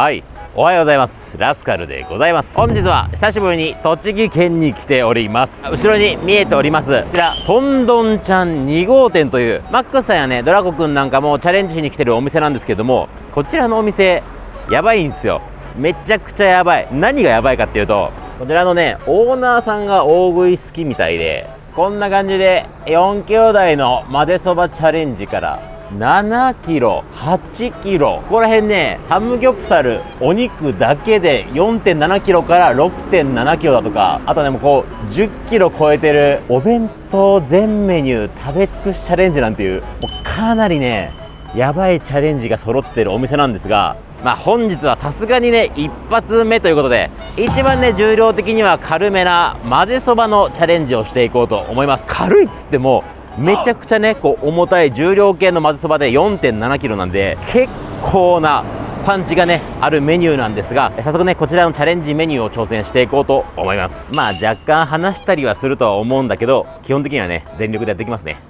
はい。おはようございます。ラスカルでございます。本日は久しぶりに栃木県に来ております。後ろに見えております。こちらトンドンちゃん2号店というマックスさんやねドラゴくんなんかもチャレンジしに来てるお店なんですけどもこちらのお店やばいんですよ。めちゃくちゃやばい。何がやばいかっていうとこちらのねオーナーさんが大食い好きみたいでこんな感じで4兄弟の混ぜそばチャレンジから7キロ8キロここら辺ねサムギョプサルお肉だけで4.7キロから6.7キロだとかあとねもうこう10キロ超えてるお弁当全メニュー食べ尽くしチャレンジなんていうもうかなりねやばいチャレンジが揃ってるお店なんですがまあ本日はさすがにね一発目ということで一番ね重量的には軽めな混ぜそばのチャレンジをしていこうと思います。軽いっつってもめちゃくちゃねこう重たい重量系のまぜそばで 4.7kg なんで結構なパンチがねあるメニューなんですが早速ねこちらのチャレンジメニューを挑戦していこうと思います。まあ若干話したりはするとは思うんだけど基本的にはね全力でやっていきますね。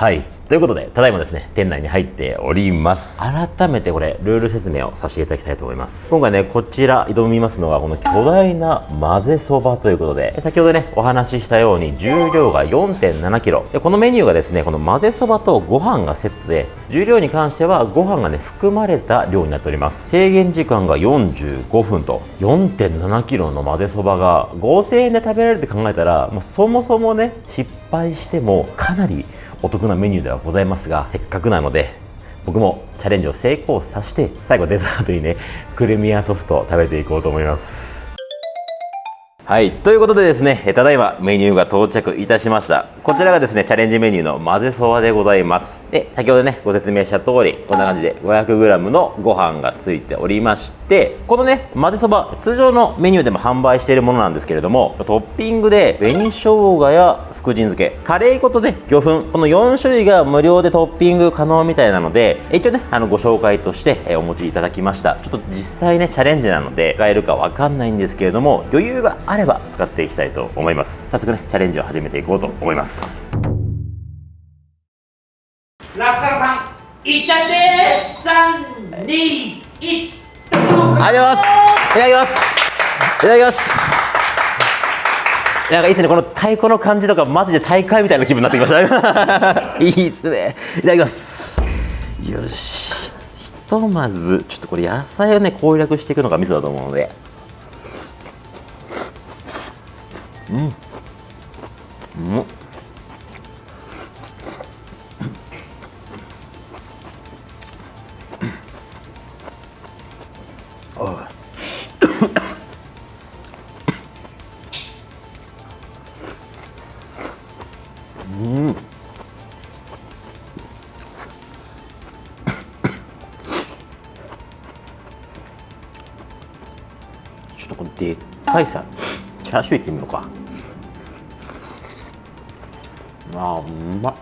はい。ということでただいまですね店内に入っております。改めてこれルール説明をさせていただきたいと思います。今回ねこちら挑みますのはこの巨大な混ぜそばということで先ほどねお話ししたように重量が 4.7kg でこのメニューがですねこの混ぜそばとご飯がセットで重量に関してはご飯がね含まれた量になっております。制限時間が45分と 4.7kg の混ぜそばが5000円で食べられるって考えたら、まあ、そもそもね失敗してもかなりお得なメニューではございますがせっかくなので僕もチャレンジを成功させて最後デザートにねクルミアソフトを食べていこうと思います。はいということでですねただいまメニューが到着いたしました。こちらがですねチャレンジメニューの混ぜそばでございます。で先ほどねご説明した通りこんな感じで 500g のご飯がついておりましてこのね混ぜそば通常のメニューでも販売しているものなんですけれどもトッピングで紅生姜や福神漬け。カレー粉とね魚粉。この4種類が無料でトッピング可能みたいなので一応ねあのご紹介としてお持ちいただきました。ちょっと実際ねチャレンジなので使えるかわかんないんですけれども余裕があれば使っていきたいと思います。早速ねチャレンジを始めていこうと思います。ラスカルさんいっちゃって3、2、1ありがとうございます。いただきます。いただきますなんかいいですねこの太鼓の感じとかマジで大会みたいな気分になってきました。いいっすね。いただきます。よし。ひとまずちょっとこれ野菜をね攻略していくのがミソだと思うので。うんうん。うんチャーシューいってみようか。あーうまっ。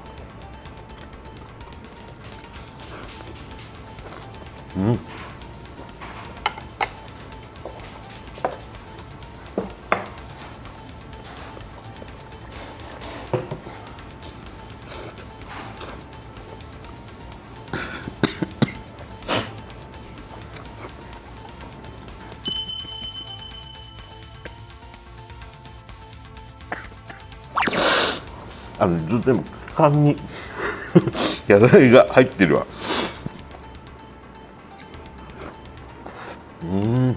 うん。あのずっとでも缶に 野菜が入ってるわ。うん。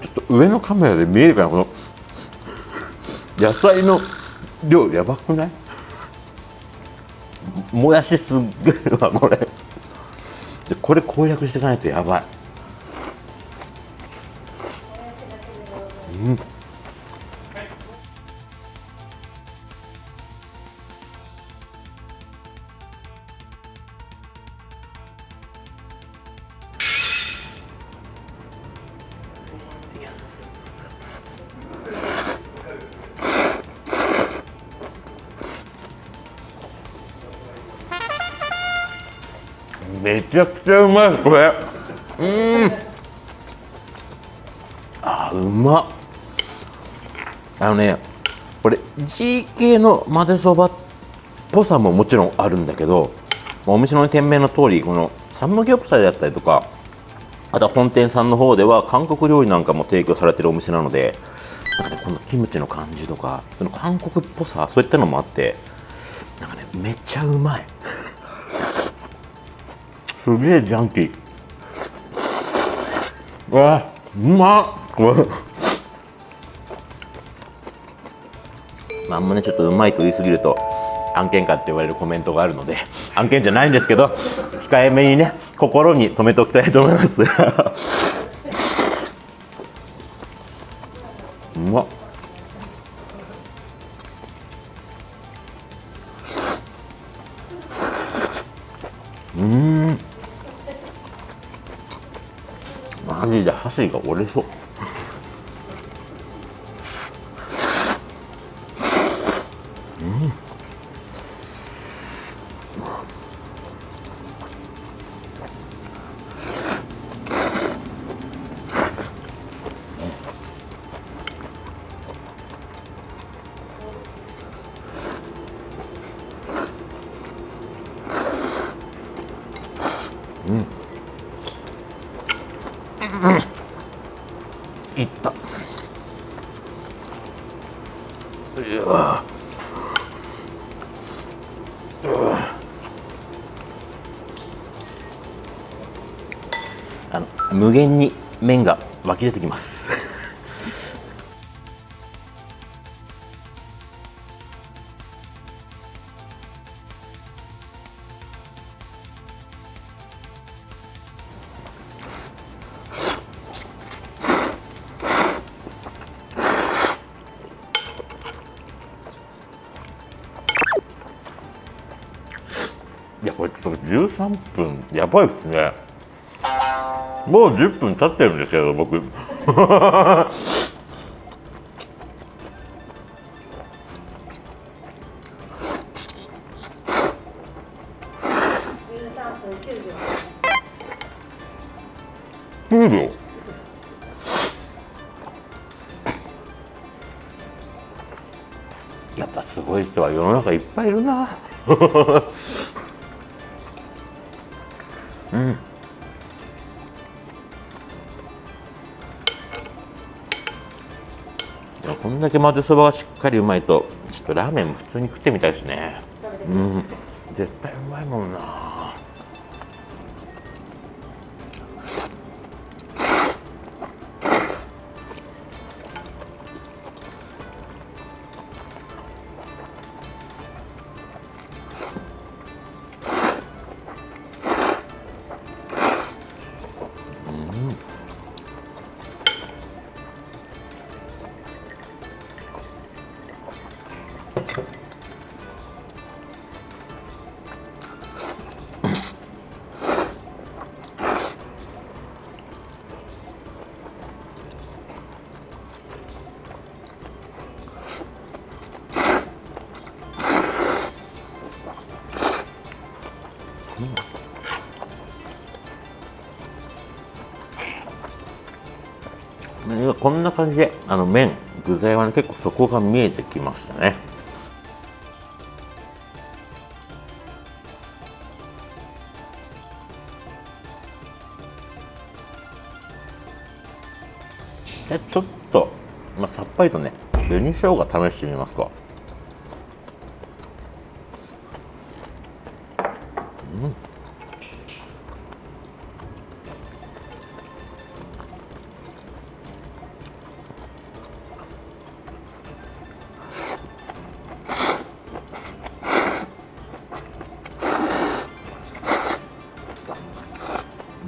ちょっと上のカメラで見えるかなこの野菜の量やばくない？もやしすっげえわこれ。でこれ攻略していかないとやばい。うん。めちゃくちゃうまい。これ。うん。あうま。っあのねこれ GK の混ぜそばっぽさももちろんあるんだけどお店の店名の通りこのサムギョプサルだったりとかあとは本店さんの方では韓国料理なんかも提供されてるお店なのでなんかねこのキムチの感じとかその韓国っぽさそういったのもあってなんかねめっちゃうまい。すげえジャンキー。うわうまっ。まあ、あんまねちょっとうまいと言い過ぎると案件かって言われるコメントがあるので案件じゃないんですけど控えめにね心に留めておきたいと思います。ジで箸が折れそう。い限に麺が湧き出てきます。いやこれちょっと13分やばいですね。もう10分経ってるんですけど僕。9秒。やっぱすごい人は世の中いっぱいいるな。だけ混ぜそばがしっかりうまいとちょっとラーメンも普通に食ってみたいですね。うん。絶対うまいもんな。んこんな感じであの麺具材は、ね、結構底が見えてきましたね。でちょっと、まあ、さっぱりとね紅生姜試してみますか。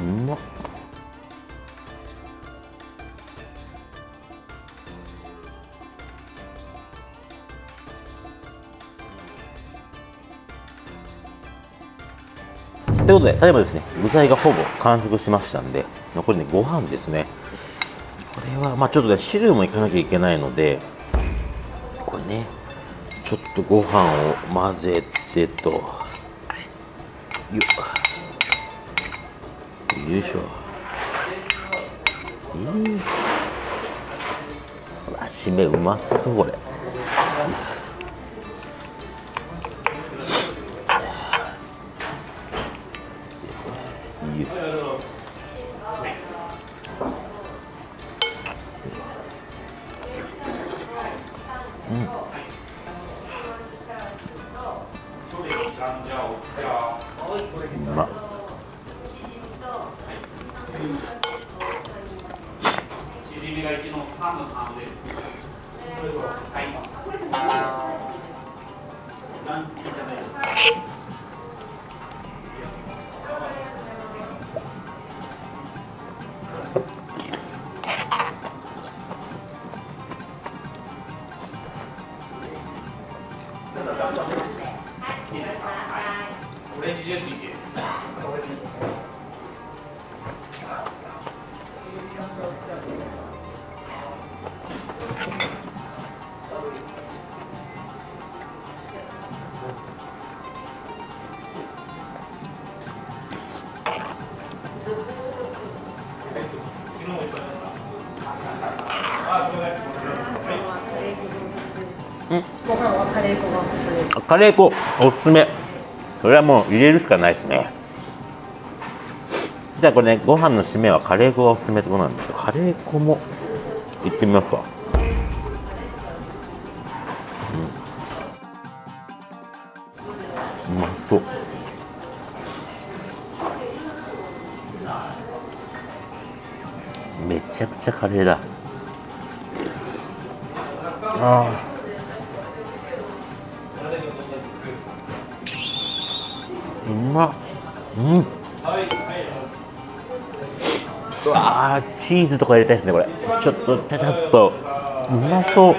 うまっ。ということで、例えばですね、具材がほぼ完食しましたんで、残りね、ご飯ですね。これは、まあちょっとね、汁もいかなきゃいけないので、これね、ちょっとご飯を混ぜてと、よいしょ。うんうわ締めうまそうこれ。しじみが1の3の3です。はい。カレー粉おすすめ。それはもう入れるしかないですね。じゃあこれねご飯の締めはカレー粉がおすすめってことなんですけどカレー粉もいってみますか。うん。うまそう。めちゃくちゃカレーだ。あー。うまっ。うん。うわーチーズとか入れたいですねこれ。ちょっとちゃちゃっと。うまそう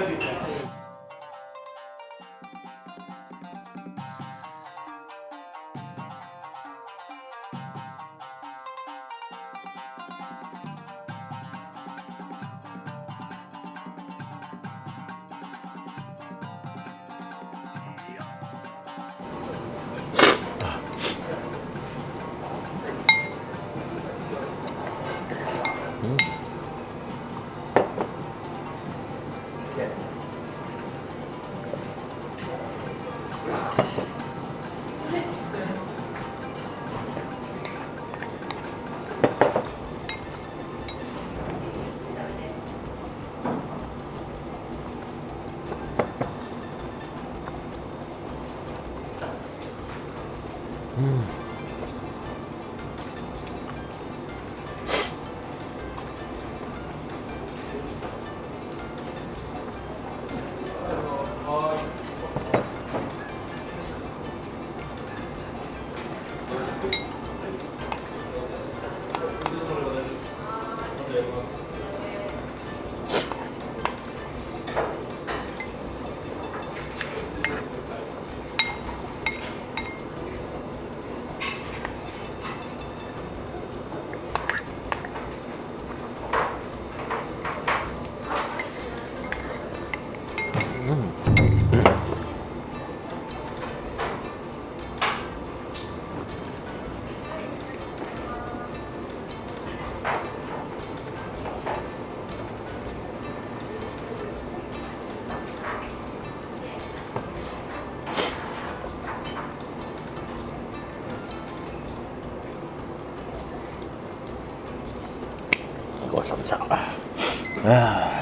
うん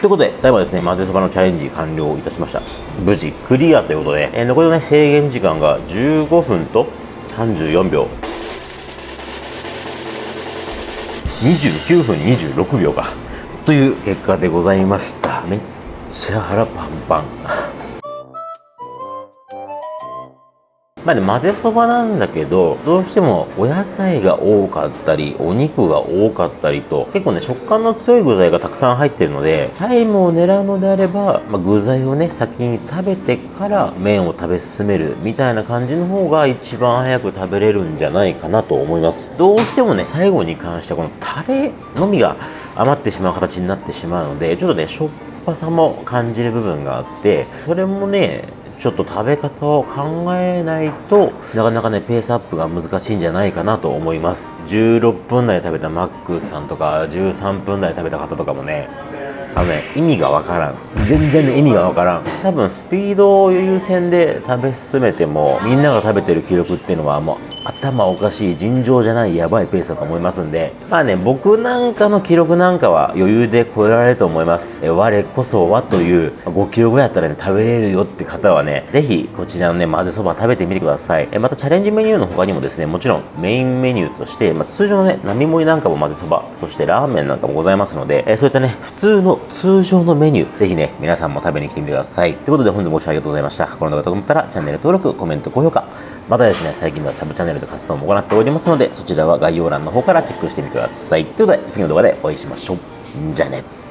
ということで、ただいまですね、混ぜそばのチャレンジ完了いたしました。無事クリアということで、えー残りのね、制限時間が15分と34秒。29分26秒か。という結果でございました。めっちゃ腹パンパン。まあね、混ぜそばなんだけど、どうしてもお野菜が多かったり、お肉が多かったりと、結構ね、食感の強い具材がたくさん入ってるので、タイムを狙うのであれば、まあ、具材をね、先に食べてから麺を食べ進めるみたいな感じの方が一番早く食べれるんじゃないかなと思います。どうしてもね、最後に関してはこのタレのみが余ってしまう形になってしまうので、ちょっとね、しょっぱさも感じる部分があって、それもね、ちょっと食べ方を考えないとなかなかねペースアップが難しいんじゃないかなと思います。16分台食べたマックスさんとか13分台食べた方とかもねあのね意味がわからん。全然ね意味がわからん。多分スピードを優先で食べ進めてもみんなが食べてる記録っていうのはもう頭おかしい尋常じゃないやばいペースだと思いますんでまあね僕なんかの記録なんかは余裕で超えられると思います。え我こそはという5キロぐらいやったらね食べれるよって方はねぜひこちらのね混ぜそば食べてみてください。えまたチャレンジメニューの他にもですねもちろんメインメニューとして、まあ、通常のね並盛りなんかも混ぜそばそしてラーメンなんかもございますのでえそういったね普通の通常のメニューぜひね皆さんも食べに来てみてください。ということで本日もご視聴ありがとうございました。この動画がと思ったらチャンネル登録コメント高評価。またですね、最近ではサブチャンネルで活動も行っておりますので、そちらは概要欄の方からチェックしてみてください。ということで、次の動画でお会いしましょう。じゃあね。